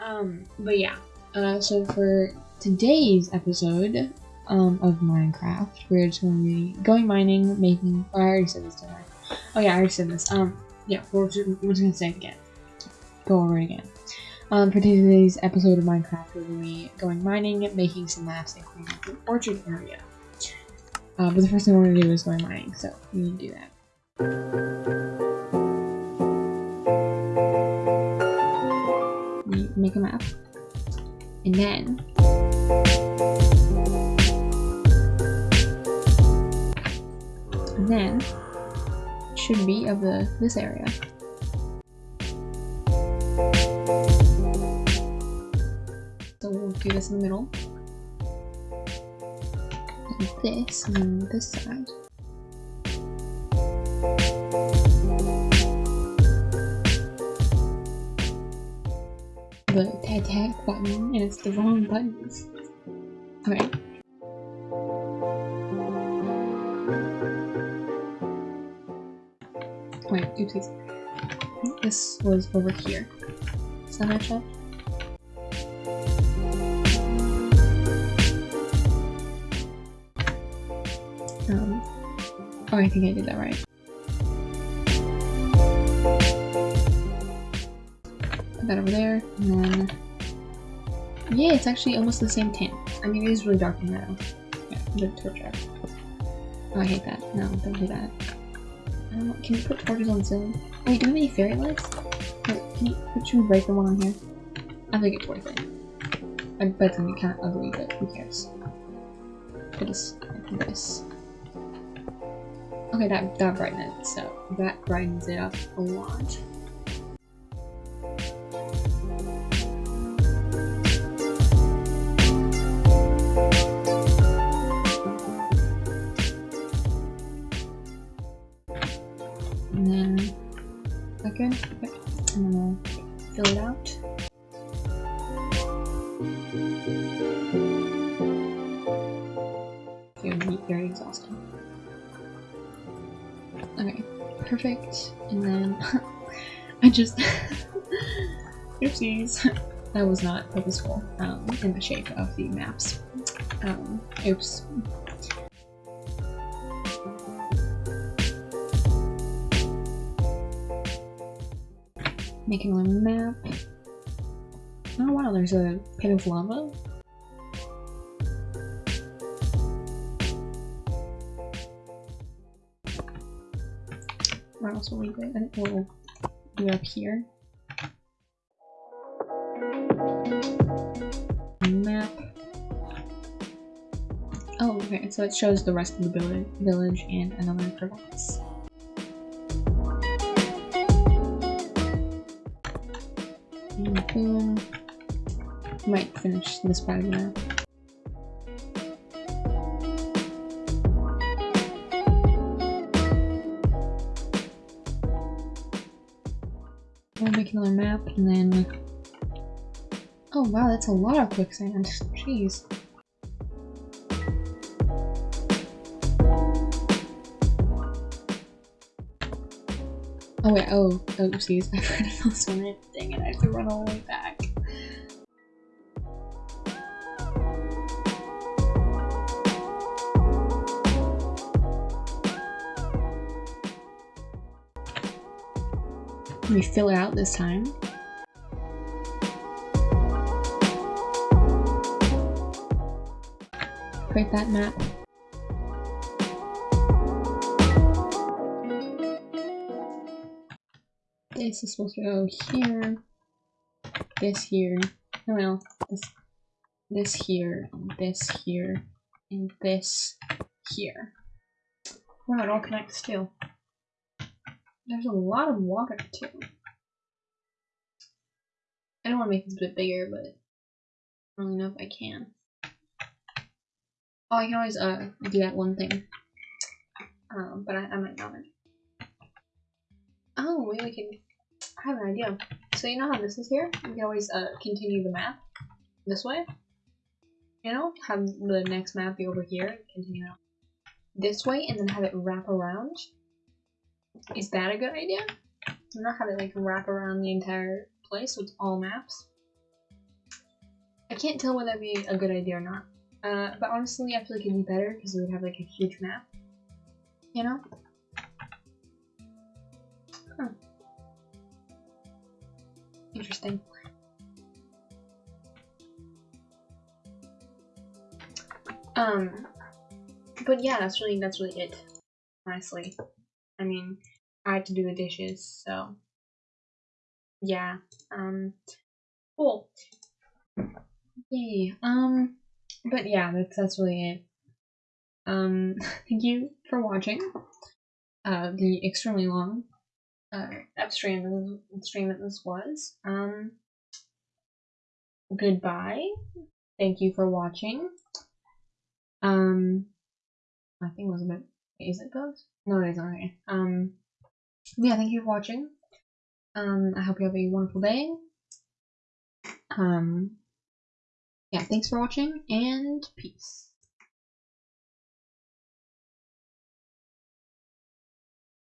Um, but yeah. Uh, so for today's episode um, of Minecraft, we're just going to be going mining, making. Oh, I already said this, didn't I? Oh yeah, I already said this. Um, yeah, we're just, we're just gonna say it again. Go over it again. Um, for today's episode of Minecraft, we're to be going mining, making some maps, and cleaning up the orchard area. Uh, but the first thing we're to do is going mining, so we need to do that. Make a map, and then and then should be of the this area. So we'll do this in the middle. And this on this side. The tag button, and it's the wrong buttons. Okay. Wait, oopsies. This was over here. Does that match up? Um, oh, I think I did that right. That over there, and then... Yeah, it's actually almost the same tint. I mean, it is really dark in there. Yeah, the torch. Oh, I hate that. No, don't do that. I can you put torches on ceiling? Wait, do we have any fairy lights? Wait, can you, we break the one on here? I think it's worth it. I bet it's gonna be kind of ugly, but who cares? Put this, this. Okay, that, that brightened it, so that brightens it up a lot. Okay. and then we'll fill it out. It would be very exhausting. Okay, perfect. And then I just oopsies. that was not purposeful um, in the shape of the maps. Um, oops. Making a map. Oh wow, there's a pit of lava. Where else will we think we'll up here. Map. Oh, okay, so it shows the rest of the village and another province. And. Might finish this the map. We'll make another map and then. Oh wow, that's a lot of quicksand. Jeez. Oh wait, oh, oh, oopsies, I forgot this one. Dang it, I have to run all the way back. Let me fill it out this time. Create that map. This is supposed to go here. This here. Oh no, this this here, this here, and this here. Wow, it all connects too. There's a lot of water too. I don't want to make this a bit bigger, but I don't really know if I can. Oh, I can always uh do that one thing. Um, but I, I might not. Oh, we can. I have an idea. So you know how this is here? We can always uh continue the map this way. You know, have the next map be over here, continue this way, and then have it wrap around. Is that a good idea? Not have it like wrap around the entire place with all maps. I can't tell whether that'd be a good idea or not. Uh, but honestly, I feel like it'd be better because we would have like a huge map. You know? Huh. Interesting. Um, but yeah, that's really that's really it. Honestly, I mean, I had to do the dishes, so yeah. Um, cool. Yay. Um, but yeah, that's that's really it. Um, thank you for watching. Uh, the extremely long uh stream stream that this was. Um, goodbye. Thank you for watching. Um, I think it was a bit. Is it both? No, it isn't. Okay. Um, yeah, thank you for watching. Um, I hope you have a wonderful day. Um, yeah, thanks for watching and peace.